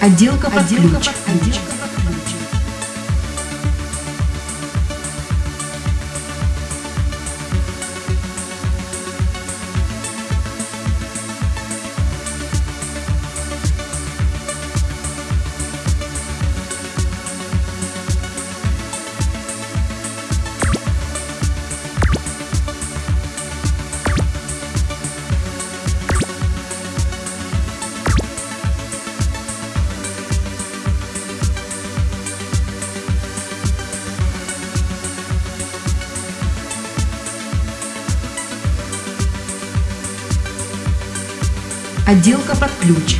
Отделка под Отделка ключ. под ключ. Отделка под ключ.